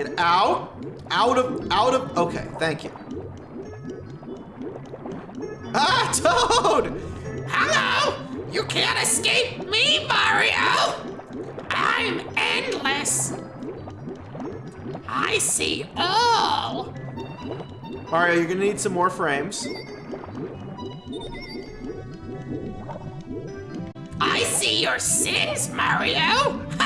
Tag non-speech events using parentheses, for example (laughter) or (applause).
Get out. Out of, out of, okay, thank you. Ah, (laughs) Toad! Hello! You can't escape me, Mario! I'm endless! I see all! Mario, you're gonna need some more frames. I see your sins, Mario!